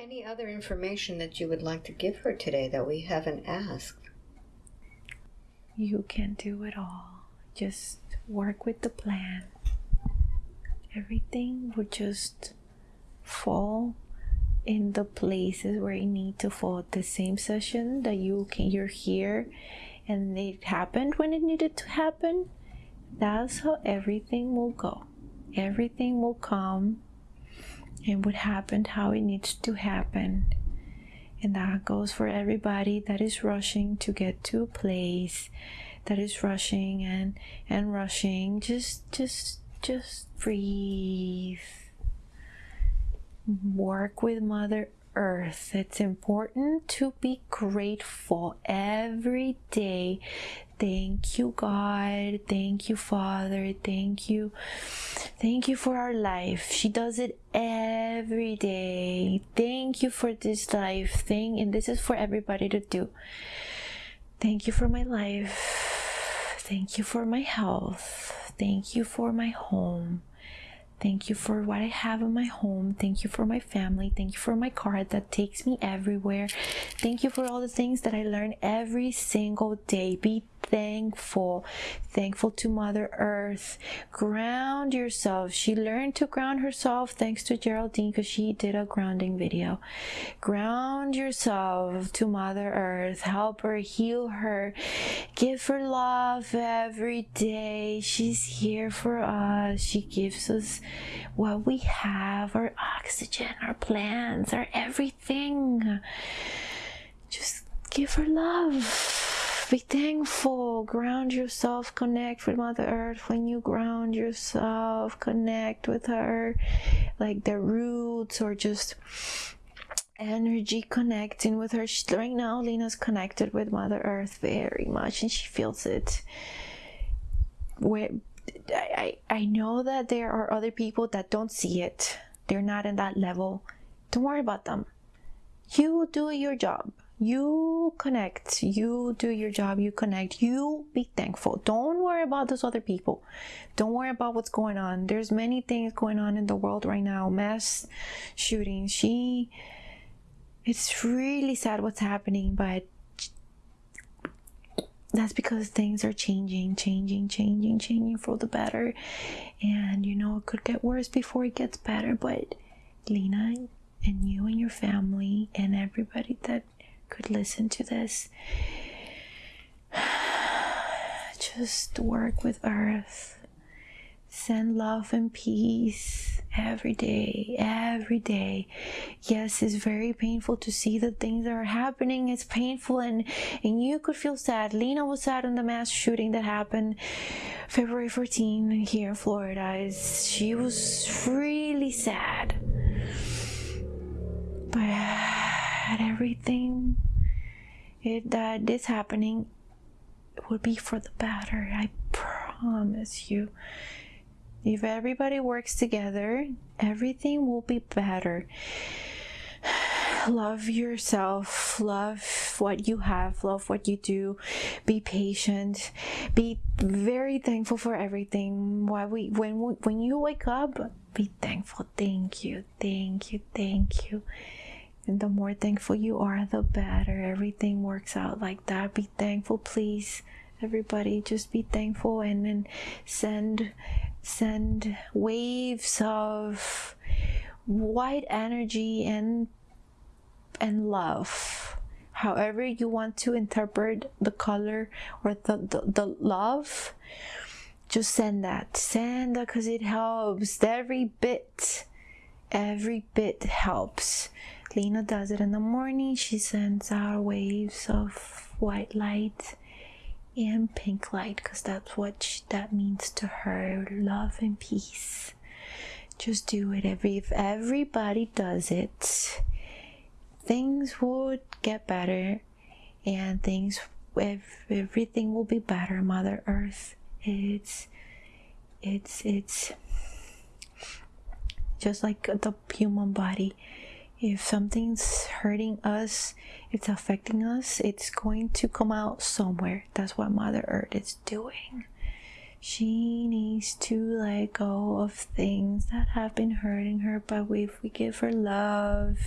Any other information that you would like to give her today that we haven't asked? You can do it all. Just work with the plan. Everything will just fall in the places where you need to fall. The same session that you can you're here and it happened when it needed to happen. That's how everything will go. Everything will come and what happened, how it needs to happen. And that goes for everybody that is rushing to get to a place, that is rushing and and rushing. Just just just breathe. Work with Mother Earth. It's important to be grateful every day Thank you, God. Thank you, Father. Thank you. Thank you for our life. She does it every day. Thank you for this life thing. And this is for everybody to do. Thank you for my life. Thank you for my health. Thank you for my home. Thank you for what I have in my home. Thank you for my family. Thank you for my car that takes me everywhere. Thank you for all the things that I learn every single day. Be thankful. Thankful to Mother Earth. Ground yourself. She learned to ground herself thanks to Geraldine because she did a grounding video. Ground yourself to Mother Earth. Help her, heal her. Give her love every day. She's here for us. She gives us what we have our oxygen, our plants, our everything. Just give her love be thankful ground yourself connect with mother earth. When you ground yourself connect with her like the roots or just energy connecting with her. Right now lena's connected with mother earth very much and she feels it. Where I, I know that there are other people that don't see it. They're not in that level. Don't worry about them. You do your job you connect. You do your job. You connect. You be thankful. Don't worry about those other people. Don't worry about what's going on. There's many things going on in the world right now. Mass shootings. She it's really sad what's happening but that's because things are changing changing changing changing for the better. And you know it could get worse before it gets better but lena and you and your family and everybody that could listen to this. Just work with Earth. Send love and peace every day, every day. Yes, it's very painful to see the things that are happening. It's painful, and and you could feel sad. Lena was sad in the mass shooting that happened February 14 here in Florida. She was really sad, but everything it, that this happening would be for the better. I promise you. If everybody works together, everything will be better. Love yourself, love what you have, love what you do, be patient, be very thankful for everything. Why we when when you wake up, be thankful. Thank you, thank you, thank you. And the more thankful you are, the better. Everything works out like that. Be thankful, please. Everybody, just be thankful and then send send waves of white energy and and love however you want to interpret the color or the, the, the love just send that send that because it helps every bit every bit helps Lena does it in the morning. She sends out waves of white light and pink light because that's what she, that means to her love and peace. Just do it. Every, if everybody does it, things would get better and things, if everything will be better. Mother Earth, it's, it's, it's just like the human body if something's hurting us it's affecting us it's going to come out somewhere that's what mother earth is doing She needs to let go of things that have been hurting her, but if we give her love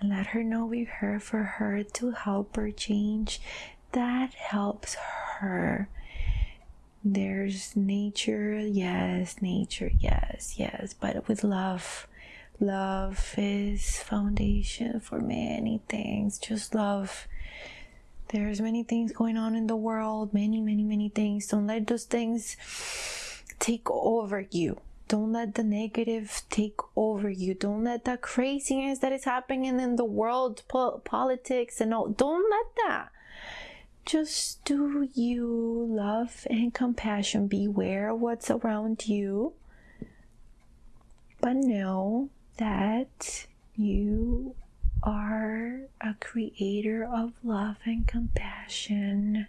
and let her know we're here for her to help her change, that helps her. There's nature, yes, nature, yes, yes, but with love. Love is foundation for many things. Just love there's many things going on in the world, many, many, many things. Don't let those things take over you. Don't let the negative take over you. Don't let the craziness that is happening in the world, po- politics, and all. Don't let that. Just do you love and compassion. Beware what's around you. But know that you are a creator of love and compassion.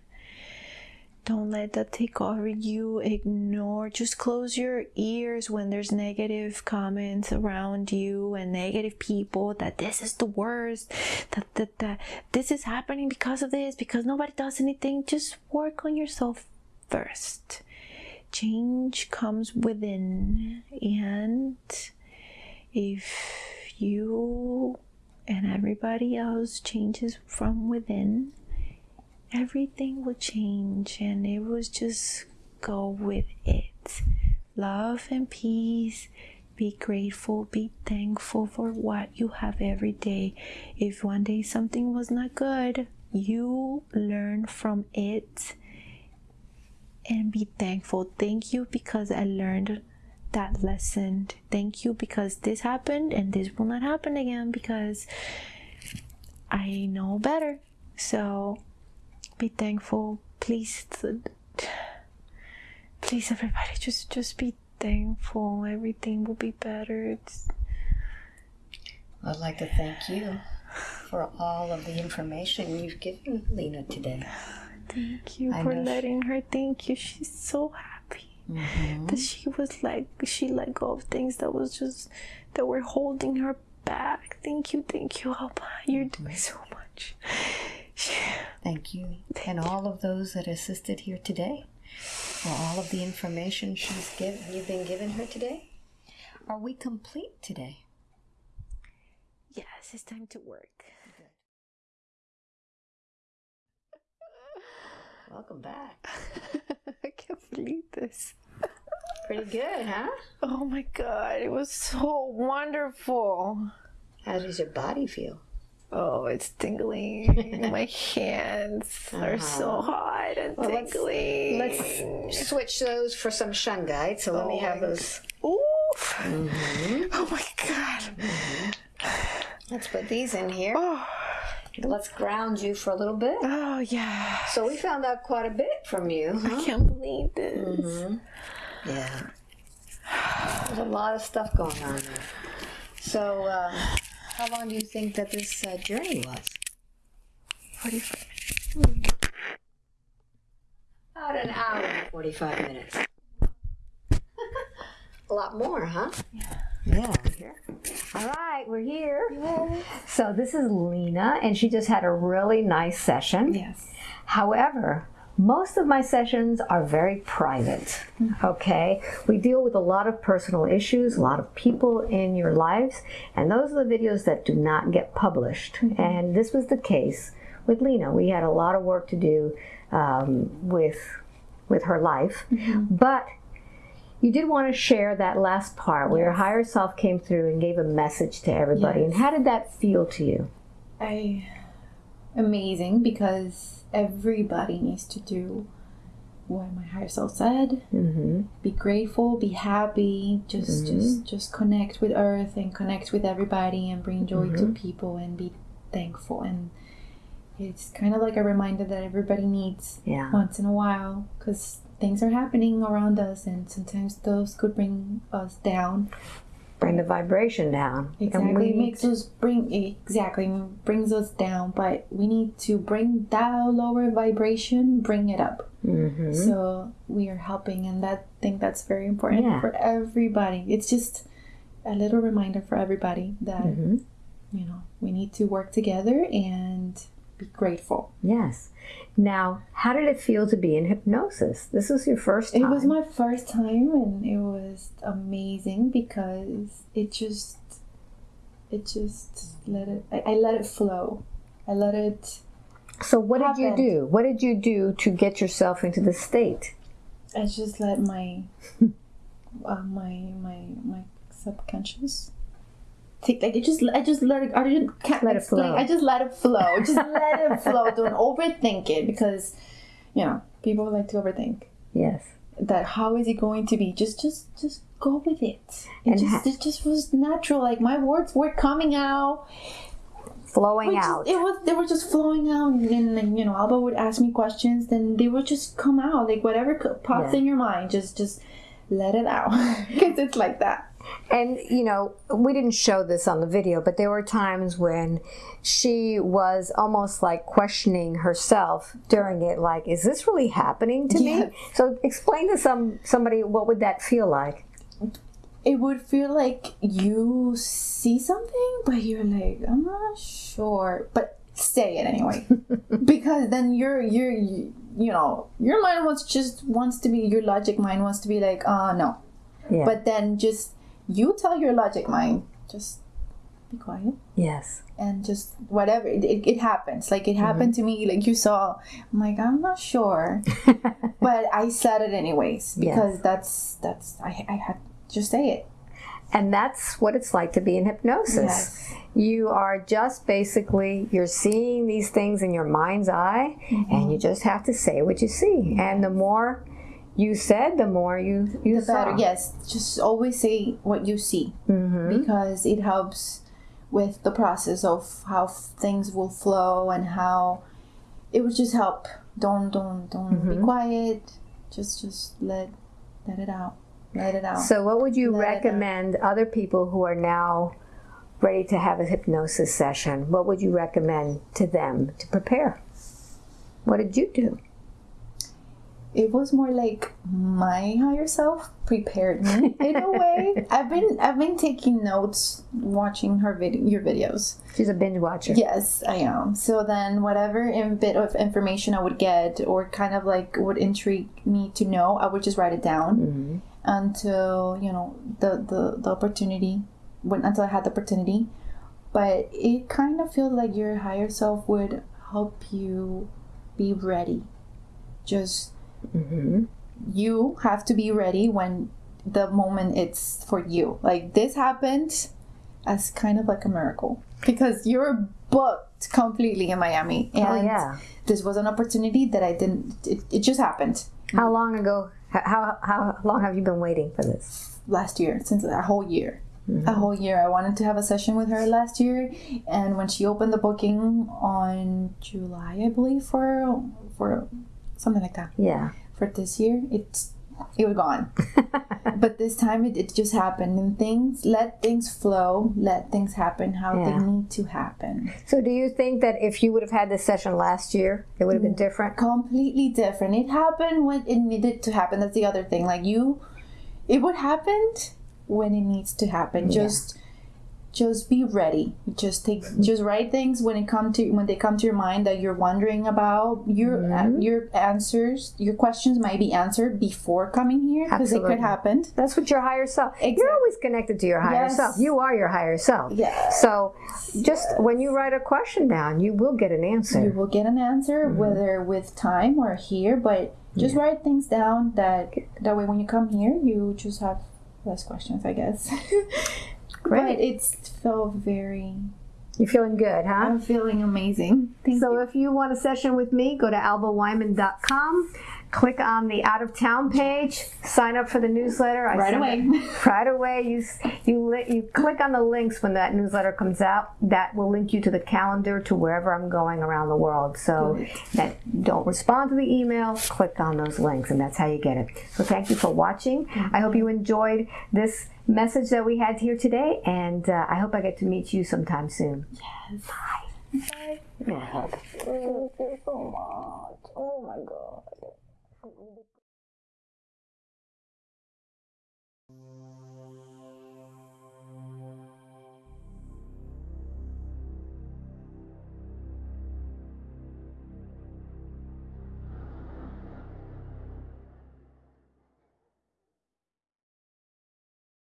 Don't let that take over you. Ignore. Just close your ears when there's negative comments around you and negative people that this is the worst, that, that, that this is happening because of this, because nobody does anything. Just work on yourself first. Change comes within, and if you and everybody else changes from within, everything will change and it will just go with it. Love and peace. Be grateful, be thankful for what you have every day. If one day something was not good, you learn from it and be thankful. Thank you because I learned that lesson. Thank you because this happened and this will not happen again because I know better. So be thankful. Please please everybody just just be thankful. Everything will be better. It's I'd like to thank you for all of the information you've given Lena today. thank you I for letting her thank you. She's so happy. Mm-hmm. that she was like she let go of things that was just that were holding her back thank you thank you Alba. you're mm-hmm. doing so much Thank you. and all of those that assisted here today for all of the information she's given you've been given her today. Are we complete today? yes it's time to work Welcome back. i can't believe this Pretty good, huh? oh my god it was so wonderful How does your body feel? oh it's tingling my hands are so hot and Uh-huh. Well, let's- tingling Let's switch those for some shungite. So let me have those. Oof. Mm-hmm. oh my god Let's put these in here. oh, Let's ground you for a little bit. oh yeah So we found out quite a bit from you. I can't believe this. Yeah. There's a lot of stuff going on there. So, uh, how long do you think that this uh, journey was? 45 About an hour and 45 minutes. a lot more, huh? Yeah. Yeah, here. All right, we're here. Yay. So, this is Lena, and she just had a really nice session. Yes. However, most of my sessions are very private. Mm-hmm. Okay? We deal with a lot of personal issues, a lot of people in your lives, and those are the videos that do not get published. Mm-hmm. And this was the case with Lena. We had a lot of work to do um, with with her life, mm-hmm. but you did want to share that last part where your higher self came through and gave a message to everybody. And how did that feel to you? I amazing because everybody needs to do what my higher self said. Mm-hmm. Be grateful, be happy, just just just connect with earth and connect with everybody and bring joy to people and be thankful and it's kind of like a reminder that everybody needs Yeah. once in a while because things are happening around us and sometimes those could bring us down Bring the vibration down. Exactly, it makes us bring exactly brings us down, but we need to bring that lower vibration, bring it up. Mhm. So we are helping, and that I think that's very important Yeah. for everybody. It's just a little reminder for everybody that Mhm. you know we need to work together and be grateful. Yes. Now, how did it feel to be in hypnosis? This was your first time. It was my first time, and it was amazing because it just, it just let it. I, I let it flow. I let it. So, what did you do? What did you do to get yourself into the state? I just let my, uh, my my my subconscious. Take like I just I just let it I just can't Let it explain. flow. I just let it flow. Just let it flow. Don't overthink it because, you know, people like to overthink. Yes. that how is it going to be just just just go with it it And just ha- it just was natural like my words were coming out Flowing just- out. it was they were just flowing out and then you know alba would ask me questions then they would just come out like whatever pops Yeah. in your mind just just let it out because it's like that And, you know, we didn't show this on the video, but there were times when she was almost like questioning herself during it, like, is this really happening to Yes. me? So explain to some somebody what would that feel like? it would feel like you see something but you're like i'm not sure but say it anyway because then you're you're you, you know your mind wants just wants to be your logic mind wants to be like uh no Yeah. but then just you tell your logic mind just be quiet yes. and just whatever it, it, it happens like it happened to me like you saw i'm like i'm not sure but i said it anyways because that's that's I, I had just say it And that's what it's like to be in hypnosis. Yes. You are just basically you're seeing these things in your mind's eye Mm-hmm. and you just have to say what you see. And the more you said, the more you you the better yes just always say what you see Mm-hmm. because it helps with the process of how things will flow and how it would just help don't don't don't Mm-hmm. be quiet just just let let it out let it out So what would you Let recommend other people who are now ready to have a hypnosis session? What would you recommend to them to prepare? What did you do? It was more like my higher self prepared me in a way i've been i've been taking notes watching her vid- your videos She's a binge watcher. Yes, I am. So then, whatever in bit of information I would get, or kind of like would intrigue me to know, I would just write it down Mm-hmm. until you know the the the opportunity when until I had the opportunity. But it kind of feels like your higher self would help you be ready. Just Mm-hmm. you have to be ready when the moment it's for you. Like this happened as kind of like a miracle because you're booked completely in Miami, and Oh yeah. this was an opportunity that I didn't. It, it just happened How long ago? How how long have you been waiting for this? last year, since a whole year. A whole year. I wanted to have a session with her last year, and when she opened the booking on July, I believe, for for something like that. Yeah. For this year, it's it was gone. but this time it, it just happened and things let things flow let things happen how Yeah. they need to happen So do you think that if you would have had this session last year, it would have been mm. different? completely different it happened when it needed to happen that's the other thing like you it would happened when it needs to happen just just be ready just take just write things when it come to when they come to your mind that you're wondering about your uh, your answers your questions might be answered before coming here because it could happen That's what your higher self. You're always connected to your higher Yes. self. You are your higher self. Yes. So just when you write a question down, you will get an answer. you will get an answer Mm-hmm. whether with time or here but just write things down that that way when you come here you just have less questions i guess Great. but it's felt very You're feeling good, huh? i'm feeling amazing thank So you if you want a session with me, go to albaweinman.com, click on the out of town page, sign up for the newsletter. I Right away. it- right away. You you you click on the links when that newsletter comes out. That will link you to the calendar to wherever I'm going around the world. So Good. that don't respond to the email, click on those links, and that's how you get it. So thank you for watching. I hope you enjoyed this message that we had here today, and uh, I hope I get to meet you sometime soon. Yes. Bye. Bye. Thank you so much. Oh my god.